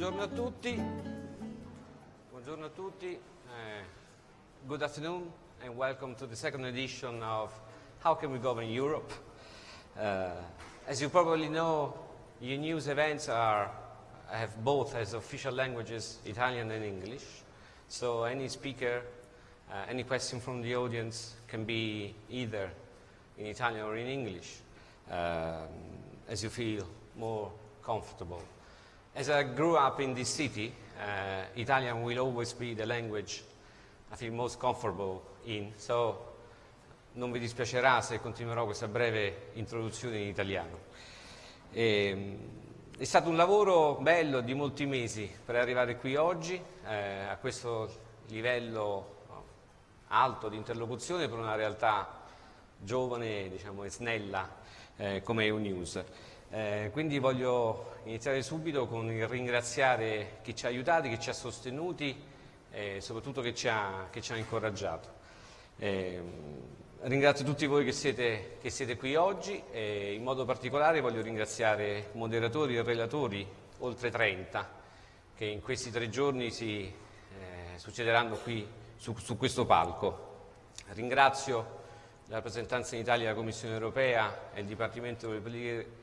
buongiorno a tutti. Buongiorno a tutti. Uh, good afternoon and welcome to the second edition of How Can We Govern Europe? Uh, as you probably know, your news events are have both as official languages Italian and English. So any speaker, uh, any question from the audience can be either in Italian or in English, um, as you feel more comfortable. As I grew up in this city, uh, Italian will always be the language I feel most comfortable in, so non vi dispiacerà se continuerò questa breve introduzione in italiano. E, è stato un lavoro bello di molti mesi per arrivare qui oggi, eh, a questo livello alto di interlocuzione per una realtà giovane diciamo, e snella eh, come EUNews. Eh, quindi voglio iniziare subito con il ringraziare chi ci ha aiutati, chi ci ha sostenuti e soprattutto chi ci ha, chi ci ha incoraggiato. Eh, ringrazio tutti voi che siete, che siete qui oggi e in modo particolare voglio ringraziare moderatori e relatori, oltre 30, che in questi tre giorni si eh, succederanno qui su, su questo palco. Ringrazio la rappresentanza in Italia della Commissione europea e il Dipartimento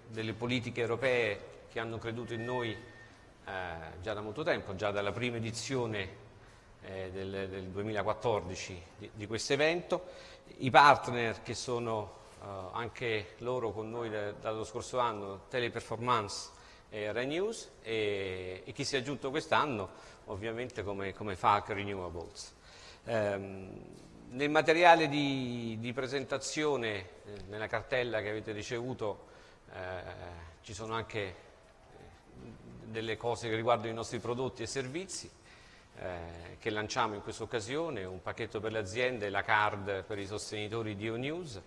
delle politiche, europee che hanno creduto in noi eh, già da molto tempo, già dalla prima edizione eh, del, del, 2014 di, di questo evento, i partner che sono eh, anche loro con noi da, dallo scorso anno, Teleperformance e Renews e, e chi si è aggiunto quest'anno ovviamente come, come Falk Renewables. Um, nel materiale di, di presentazione, eh, nella cartella che avete ricevuto, eh, ci sono anche eh, delle cose che riguardano i nostri prodotti e servizi eh, che lanciamo in questa occasione, un pacchetto per le aziende, la card per i sostenitori di ONews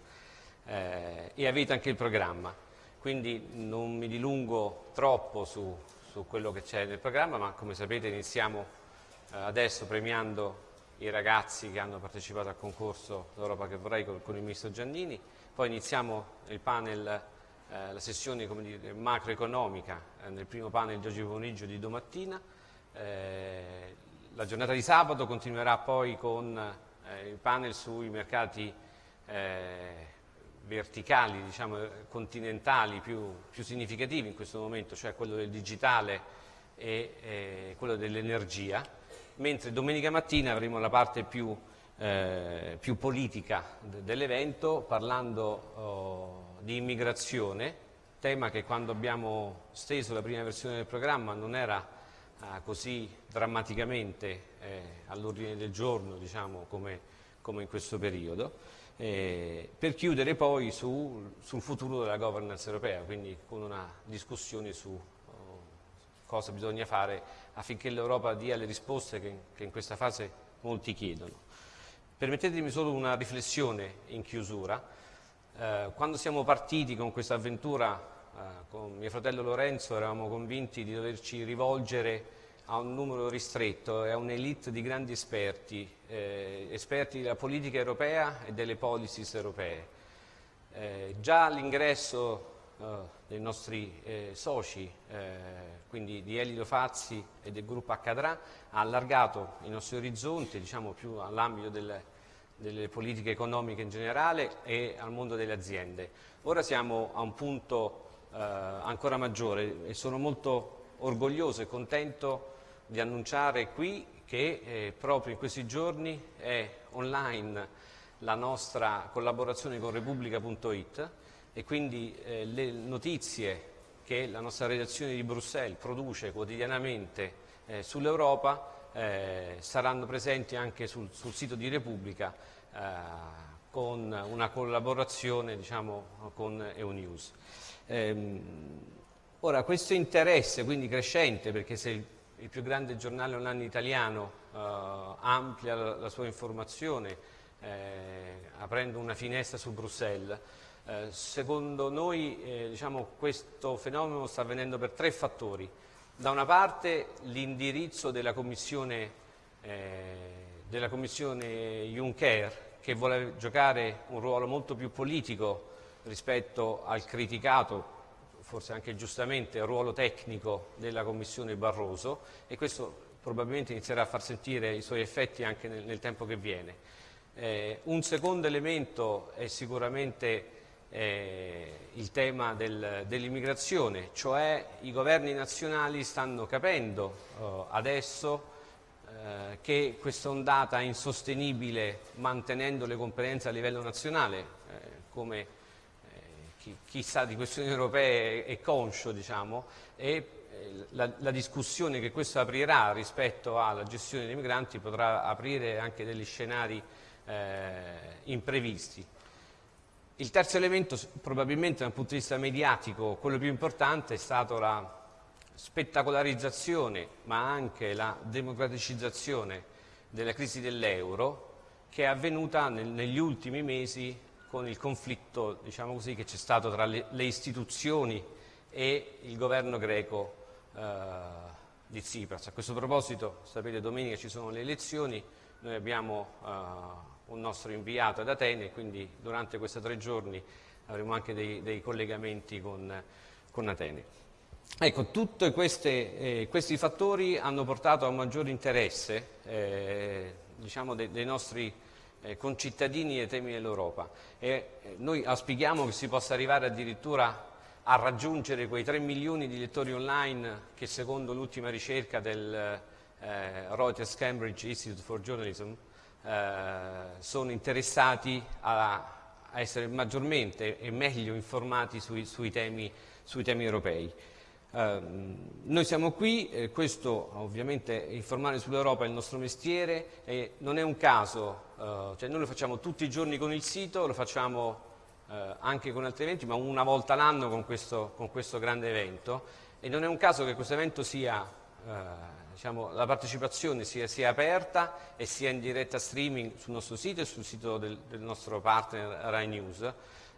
eh, e avete anche il programma. Quindi non mi dilungo troppo su, su quello che c'è nel programma, ma come sapete iniziamo eh, adesso premiando i ragazzi che hanno partecipato al concorso L'Europa che vorrei con, con, il Ministro Giannini, poi iniziamo il panel, eh, la sessione dire, macroeconomica eh, nel primo panel di oggi pomeriggio di domattina, eh, la giornata di sabato continuerà poi con eh, il panel sui mercati eh, verticali, diciamo, continentali più, più, significativi in questo momento, cioè quello del digitale e eh, quello dell'energia mentre domenica mattina avremo la parte più, eh, più politica dell'evento parlando oh, di immigrazione, tema che quando abbiamo steso la prima versione del programma non era eh, così drammaticamente eh, all'ordine del giorno diciamo, come, come, in questo periodo, eh, per chiudere poi su, sul futuro della governance europea, quindi con una discussione su cosa bisogna fare affinché l'Europa dia le risposte che, che in questa fase molti chiedono. Permettetemi solo una riflessione in chiusura. Eh, quando siamo partiti con questa avventura eh, con mio fratello Lorenzo eravamo convinti di doverci rivolgere a un numero ristretto e a un'elite di grandi esperti, eh, esperti della politica europea e delle policies europee. Eh, già l'ingresso dei nostri eh, soci, eh, quindi di Elido Fazzi e del gruppo Accadrà, ha allargato i nostri orizzonti diciamo, più all'ambito delle, delle politiche economiche in generale e al mondo delle aziende. Ora siamo a un punto eh, ancora maggiore e sono molto orgoglioso e contento di annunciare qui che eh, proprio in questi giorni è online la nostra collaborazione con Repubblica.it e quindi eh, le notizie che la nostra redazione di Bruxelles produce quotidianamente eh, sull'Europa eh, saranno presenti anche sul, sul sito di Repubblica eh, con una collaborazione diciamo, con EUNews. Ehm, ora questo interesse quindi crescente perché se il, il più grande giornale online italiano eh, amplia la, la, sua informazione eh, aprendo una finestra su Bruxelles eh, secondo noi eh, diciamo, questo fenomeno sta avvenendo per tre fattori. Da una parte l'indirizzo della eh, della commissione Juncker che vuole giocare un ruolo molto più politico rispetto al criticato forse anche giustamente, ruolo tecnico della Commissione Barroso e questo probabilmente inizierà a far sentire i suoi effetti anche nel, nel tempo che viene. Eh, un secondo elemento è sicuramente eh, il tema del, dell'immigrazione, cioè i governi nazionali stanno capendo eh, adesso eh, che questa ondata è insostenibile mantenendo le competenze a livello nazionale, eh, come eh, chi, chi, sa di questioni europee è, conscio, diciamo, e eh, la, la, discussione che questo aprirà rispetto alla gestione dei migranti potrà aprire anche degli scenari imprevisti. Il terzo elemento, probabilmente dal punto di vista mediatico, quello più importante, è stato la spettacolarizzazione, ma anche la democraticizzazione della crisi dell'euro, che è avvenuta nel, negli ultimi mesi con il conflitto diciamo così, che c'è stato tra le, le, istituzioni e il governo greco eh, di Tsipras. A questo proposito, sapete, domenica ci sono le elezioni, noi abbiamo eh, un nostro inviato ad Atene, quindi durante questi tre giorni avremo anche dei, dei collegamenti con, con, Atene. Ecco, tutti eh, questi fattori hanno portato a un maggiore interesse eh, diciamo de, dei nostri eh, concittadini ai temi dell'Europa e eh, noi auspichiamo che si possa arrivare addirittura a raggiungere quei 3 milioni di lettori online che secondo l'ultima ricerca del eh, Reuters Cambridge Institute for Journalism eh, sono interessati a, a, essere maggiormente e meglio informati sui, sui, temi, sui temi, europei. Eh, noi siamo qui, eh, questo ovviamente informare sull'Europa è il nostro mestiere e non è un caso, eh, cioè noi lo facciamo tutti i giorni con il sito, lo facciamo eh, anche con altri eventi, ma una volta l'anno con con questo grande evento e non è un caso che questo evento sia diciamo, la partecipazione sia, sia, aperta e sia in diretta streaming sul nostro sito e sul sito del, del nostro partner Rai News,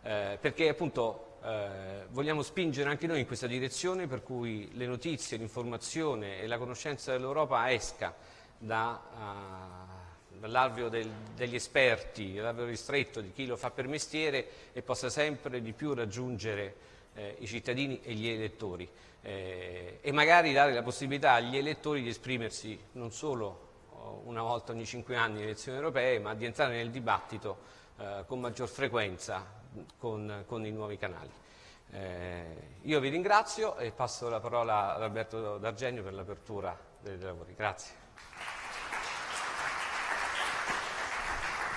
eh, perché appunto eh, vogliamo spingere anche noi in questa direzione per cui le notizie, l'informazione e la conoscenza dell'Europa esca da, uh, dall'alveo del, degli esperti, dall'alveo ristretto di chi lo fa per mestiere e possa sempre di più raggiungere eh, i cittadini e gli elettori eh, e magari dare la possibilità agli elettori di esprimersi non solo oh, una volta ogni cinque anni nelle elezioni europee, ma di entrare nel dibattito eh, con maggior frequenza con, con i nuovi canali. Eh, io vi ringrazio e passo la parola ad Alberto D'Argenio per l'apertura dei lavori. Grazie.